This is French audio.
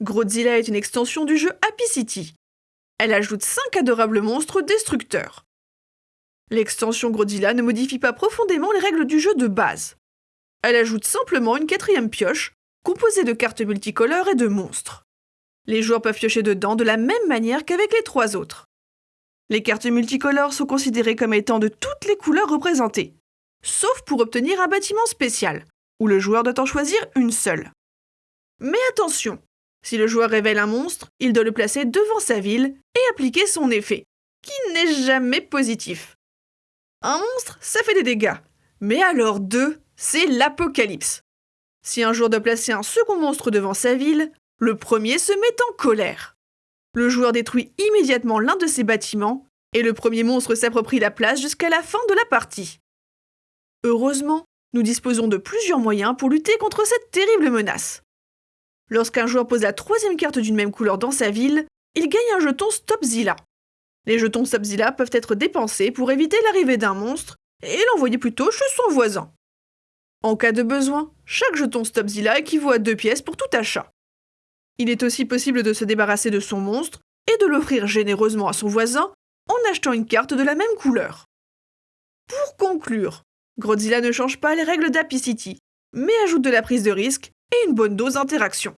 Grodzilla est une extension du jeu Happy City. Elle ajoute 5 adorables monstres destructeurs. L'extension Grodzilla ne modifie pas profondément les règles du jeu de base. Elle ajoute simplement une quatrième pioche, composée de cartes multicolores et de monstres. Les joueurs peuvent piocher dedans de la même manière qu'avec les trois autres. Les cartes multicolores sont considérées comme étant de toutes les couleurs représentées, sauf pour obtenir un bâtiment spécial, où le joueur doit en choisir une seule. Mais attention, si le joueur révèle un monstre, il doit le placer devant sa ville et appliquer son effet, qui n'est jamais positif. Un monstre, ça fait des dégâts, mais alors deux, c'est l'apocalypse. Si un joueur doit placer un second monstre devant sa ville, le premier se met en colère. Le joueur détruit immédiatement l'un de ses bâtiments, et le premier monstre s'approprie la place jusqu'à la fin de la partie. Heureusement, nous disposons de plusieurs moyens pour lutter contre cette terrible menace. Lorsqu'un joueur pose la troisième carte d'une même couleur dans sa ville, il gagne un jeton Stopzilla. Les jetons Stopzilla peuvent être dépensés pour éviter l'arrivée d'un monstre et l'envoyer plutôt chez son voisin. En cas de besoin, chaque jeton Stopzilla équivaut à deux pièces pour tout achat. Il est aussi possible de se débarrasser de son monstre et de l'offrir généreusement à son voisin en achetant une carte de la même couleur. Pour conclure, Godzilla ne change pas les règles d'Happy City, mais ajoute de la prise de risque et une bonne dose d'interaction.